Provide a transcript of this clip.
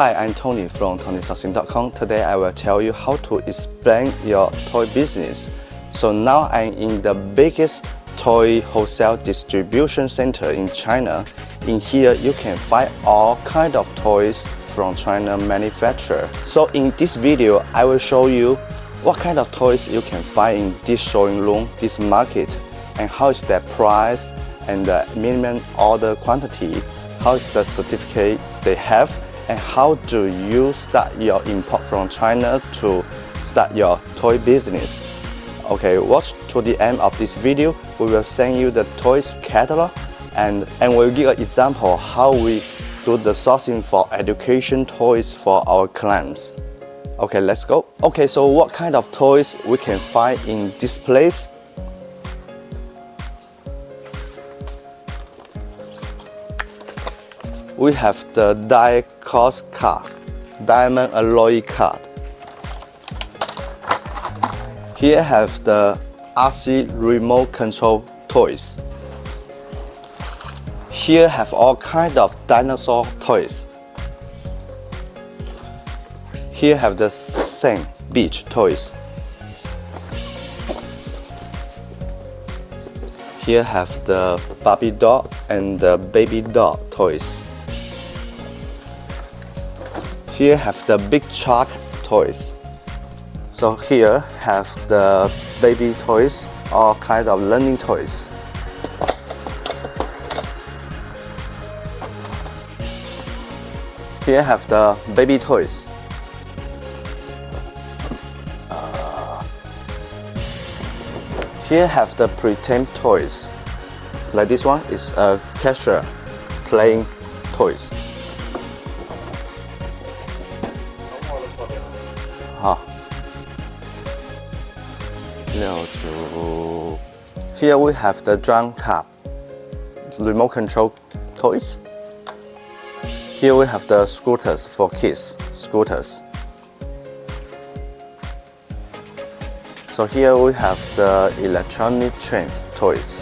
Hi, I'm Tony from TonySourcing.com. Today I will tell you how to explain your toy business. So now I'm in the biggest toy wholesale distribution center in China. In here you can find all kind of toys from China manufacturer. So in this video I will show you what kind of toys you can find in this showing room, this market, and how is their price and the minimum order quantity, how is the certificate they have, and how do you start your import from China to start your toy business. Okay, watch to the end of this video. We will send you the toys catalog and, and we'll give an example how we do the sourcing for education toys for our clients. Okay, let's go. Okay, so what kind of toys we can find in this place? We have the die cast card, diamond alloy card. Here have the RC remote control toys. Here have all kind of dinosaur toys. Here have the same beach toys. Here have the Barbie doll and the baby doll toys. Here have the big shark toys. So here have the baby toys, all kind of learning toys. Here have the baby toys. Uh, here have the pretend toys. Like this one is a cashier playing toys. Here we have the drum cup, remote control toys. Here we have the scooters for kids, scooters. So here we have the electronic trains toys.